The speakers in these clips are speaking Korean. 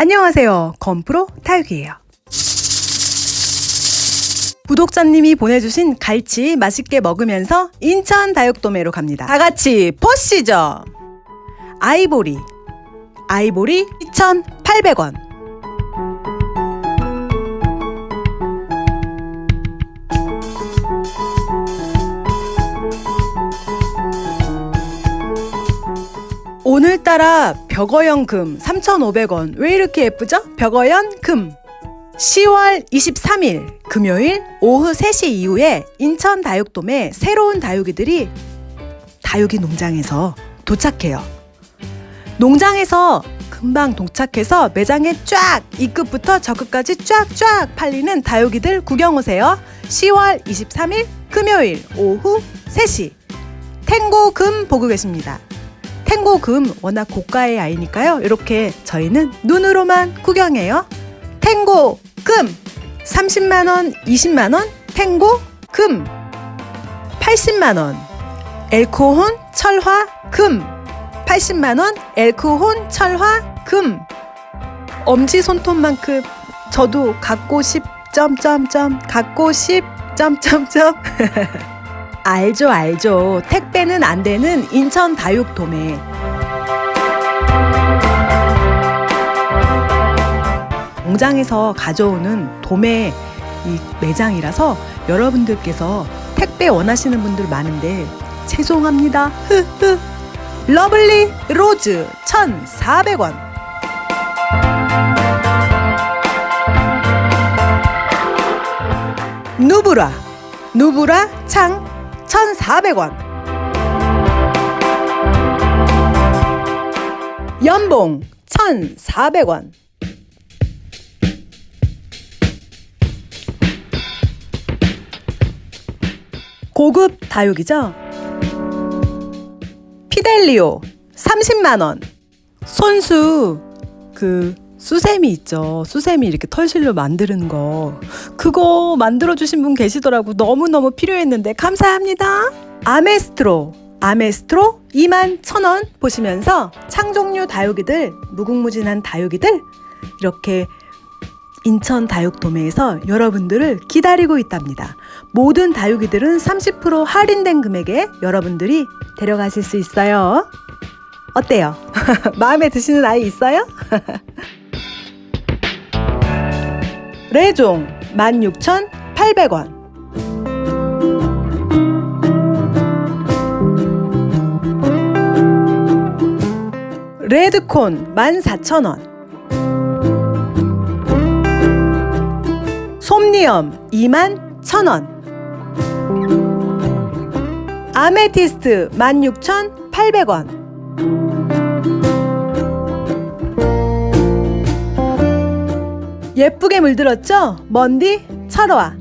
안녕하세요. 건프로 타육이에요. 구독자님이 보내주신 갈치 맛있게 먹으면서 인천 다육도매로 갑니다. 다 같이 보시죠. 아이보리. 아이보리 2,800원. 오늘따라 벽어연 금 3,500원. 왜 이렇게 예쁘죠? 벽어연 금. 10월 23일 금요일 오후 3시 이후에 인천 다육돔에 새로운 다육이들이 다육이 농장에서 도착해요. 농장에서 금방 도착해서 매장에 쫙이 끝부터 저 끝까지 쫙쫙 팔리는 다육이들 구경 오세요. 10월 23일 금요일 오후 3시 탱고 금 보고 계십니다. 탱고 금 워낙 고가의 아이니까요. 이렇게 저희는 눈으로만 구경해요. 탱고 금 30만원, 20만원 탱고 금 80만원 엘코혼 철화 금 80만원 엘코혼 철화 금 엄지 손톱만큼 저도 갖고 싶 점점점 갖고 싶 점점점 알죠 알죠. 택배는 안 되는 인천 다육도매. 공장에서 가져오는 도매 이 매장이라서 여러분들께서 택배 원하시는 분들 많은데 죄송합니다. 흐흐. Lovely Rose 1,400원. 누브라. 누브라 창 1,400원. 연봉 1,400원. 고급 다육이죠? 피델리오 30만원. 손수 그 수세미 있죠. 수세미 이렇게 털실로 만드는 거 그거 만들어주신 분 계시더라고 너무너무 필요했는데 감사합니다 아메스트로 아메스트로 2만 1천원 보시면서 창종류 다육이들 무궁무진한 다육이들 이렇게 인천 다육도매에서 여러분들을 기다리고 있답니다. 모든 다육이들은 30% 할인된 금액에 여러분들이 데려가실 수 있어요. 어때요? 마음에 드시는 아이 있어요? 레종 16,800원. 레드콘 14,000원. 솜니엄 2만 1,000원. 아메티스트 16,800원 예쁘게 물들었죠? 먼디 철화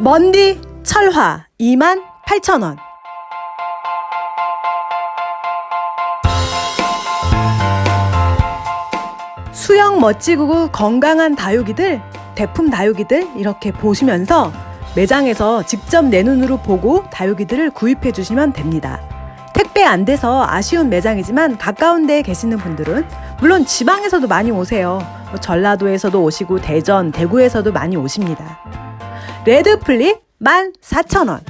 먼디 철화 2만 8천원 수영 멋지고 건강한 다육이들 대품 다육이들 이렇게 보시면서 매장에서 직접 내 눈으로 보고 다육이들을 구입해 주시면 됩니다. 택배 안 돼서 아쉬운 매장이지만 가까운 데에 계시는 분들은 물론 지방에서도 많이 오세요. 뭐 전라도에서도 오시고 대전, 대구에서도 많이 오십니다. 레드플릭 14,000원.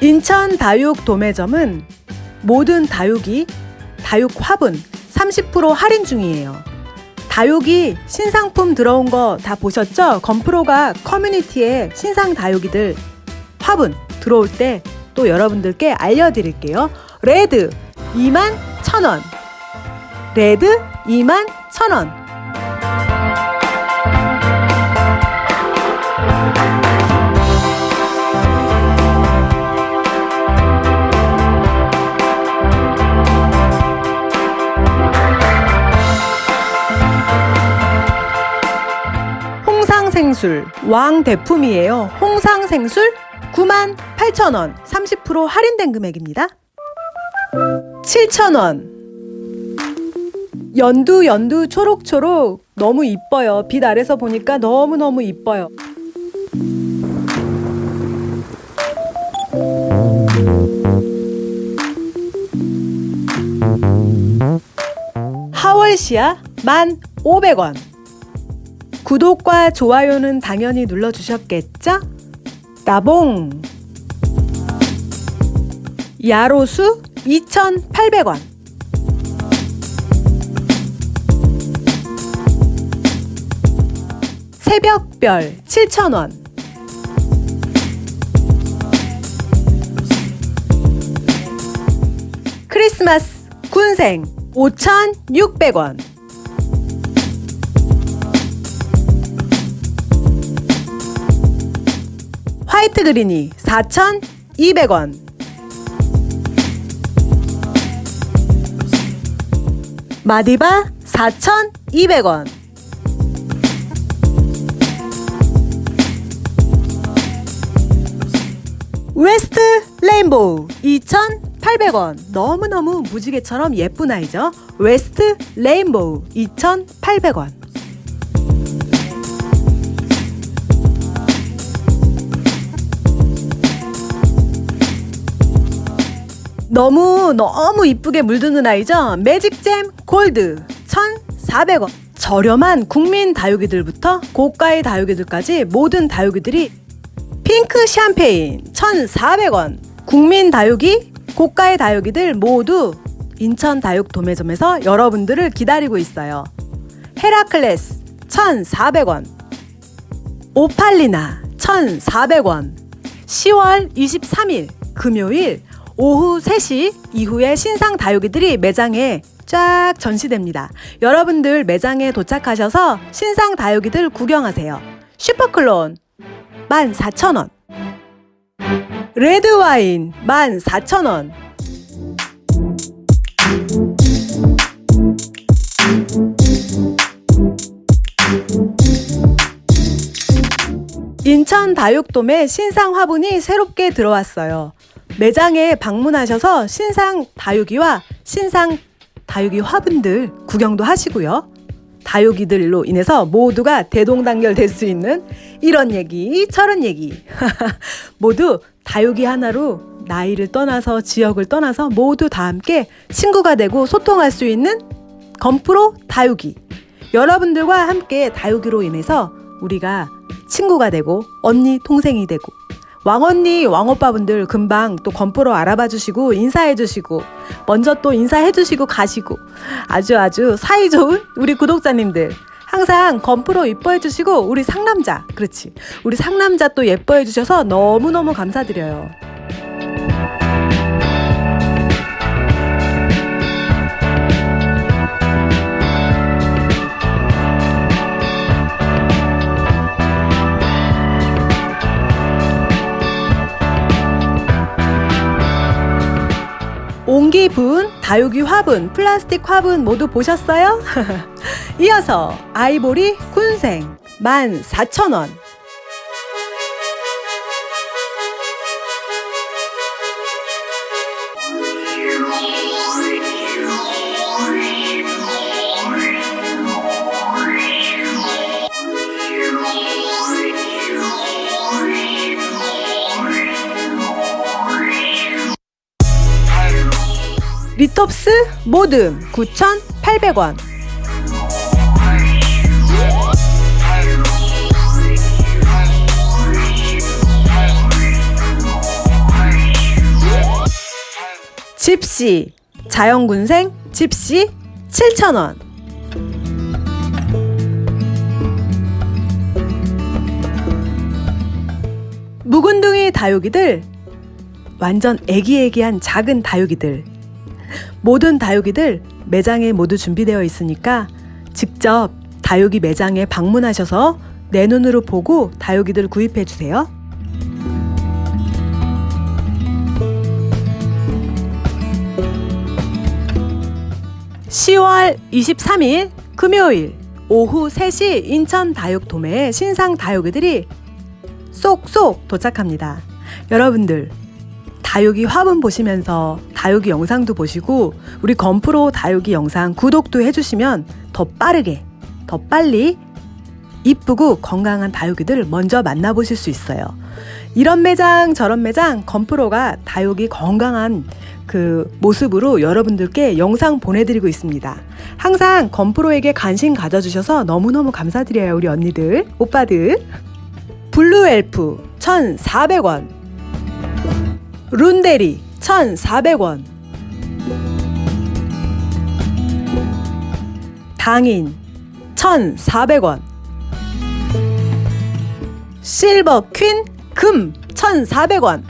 인천 다육 도매점은 모든 다육이 다육 화분 30% 할인 중이에요. 다육이 신상품 들어온 거 다 보셨죠? 건프로가 커뮤니티에 신상 다육이들 화분 들어올 때 또 여러분들께 알려드릴게요. red 2만 1,000원 red 2만 1,000원 홍상생술 왕대품이에요. 홍상생술 9만 8천원 30% 할인된 금액입니다. 7천원 연두 연두 초록초록 너무 이뻐요. 빛 아래서 보니까 너무너무 이뻐요. 하월시야 1,500원. 구독과 좋아요는 당연히 눌러주셨겠죠? 따봉! 야로수 2,800원. 새벽별 7,000원. 크리스마스 군생 5,600원. 화이트 그린이 4,200원. 마디바 4,200원. West Rainbow 2,800원. 너무너무 무지개처럼 예쁜 아이죠. West Rainbow 2,800원. 너무 너무 이쁘게 물드는 아이죠. Magic Jam Gold 1,400원. 저렴한 국민 다육이들부터 고가의 다육이들까지 모든 다육이들이 핑크 샴페인 1,400원. 국민 다육이, 고가의 다육이들 모두 인천 다육 도매점에서 여러분들을 기다리고 있어요. 헤라클레스 1,400원. 오팔리나 1,400원. 10월 23일 금요일 오후 3시 이후에 신상 다육이들이 매장에 쫙 전시됩니다. 여러분들 매장에 도착하셔서 신상 다육이들 구경하세요. 슈퍼클론 14,000원. 레드와인 14,000원. 인천 다육돔에 신상 화분이 새롭게 들어왔어요. 매장에 방문하셔서 신상 다육이와 신상 다육이 화분들 구경도 하시고요. 다육이들로 인해서 모두가 대동단결 될 수 있는 이런 얘기, 저런 얘기. 모두 다육이 하나로 나이를 떠나서 지역을 떠나서 모두 다 함께 친구가 되고 소통할 수 있는 건프로 다육이. 여러분들과 함께 다육이로 인해서 우리가 친구가 되고 언니, 동생이 되고 왕언니, 왕오빠분들 금방 또 건프로 알아봐 주시고 인사해 주시고 먼저 또 인사해 주시고 가시고 아주 아주 사이좋은 우리 구독자님들 항상 건프로 이뻐해 주시고 우리 상남자 그렇지 우리 상남자 또 예뻐해 주셔서 너무너무 감사드려요. 옹기 분, 다육이 화분, 플라스틱 화분 모두 보셨어요? 이어서 아이보리 군생 14,000원. 리톱스 모듬 9,800원. 집시 자연군생 집시 7,000원. 묵은둥이 다육이들 완전 애기애기한 작은 다육이들 모든 다육이들 매장에 모두 준비되어 있으니까 직접 다육이 매장에 방문하셔서 내 눈으로 보고 다육이들 구입해 주세요. (10월 23일) 금요일 오후 3시 인천 다육 도매에 신상 다육이들이 쏙쏙 도착합니다. 여러분들 다육이 화분 보시면서 다육이 영상도 보시고 우리 건프로 다육이 영상 구독도 해주시면 더 빠르게 더 빨리 이쁘고 건강한 다육이들 먼저 만나보실 수 있어요. 이런 매장 저런 매장 건프로가 다육이 건강한 그 모습으로 여러분들께 영상 보내드리고 있습니다. 항상 건프로에게 관심 가져주셔서 너무너무 감사드려요 우리 언니들 오빠들 Blue Elf 1,400원 룬데리 1,400원. 당인 1,400원. Silver Queen 금 1,400원.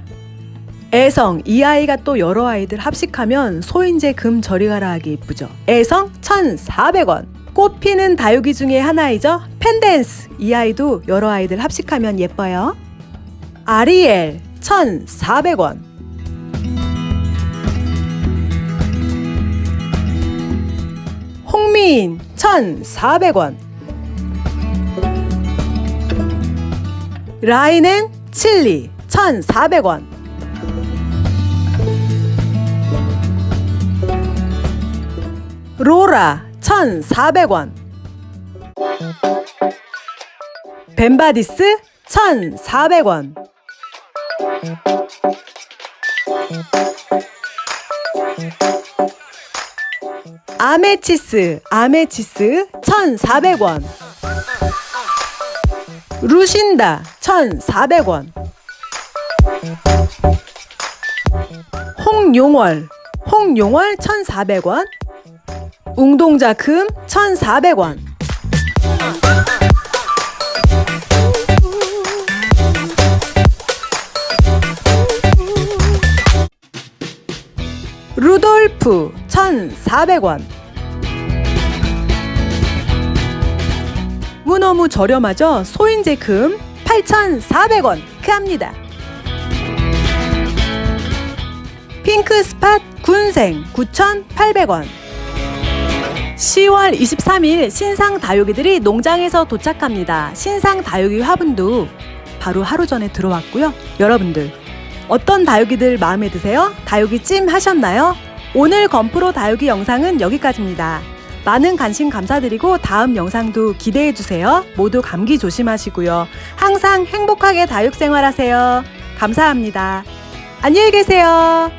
애성 이 아이가 또 여러 아이들 합식하면 소인재 금 저리 가라 하기 이쁘죠. 애성 1,400원. 꽃피는 다육이 중에 하나이죠. 펜댄스. 이 아이도 여러 아이들 합식하면 예뻐요. 아리엘 1,400원. 홍미인 1,400원. 라인은 칠리 1,400원. 로라 1,400원. 벤바디스 1,400원 아메치스 아메치스 1,400원. 루신다 1,400원. 홍용월 홍용월 1,400원. 웅동자 금 1,400원 루돌프 1,400원 무너무 저렴하죠? 소인제 금 8,400원 크합니다 핑크 스팟 군생 9,800원 10월 23일 신상 다육이들이 농장에서 도착합니다. 신상 다육이 화분도 바로 하루 전에 들어왔고요. 여러분들 어떤 다육이들 마음에 드세요? 다육이 찜 하셨나요? 오늘 건프로 다육이 영상은 여기까지입니다. 많은 관심 감사드리고 다음 영상도 기대해 주세요. 모두 감기 조심하시고요. 항상 행복하게 다육 생활하세요. 감사합니다. 안녕히 계세요.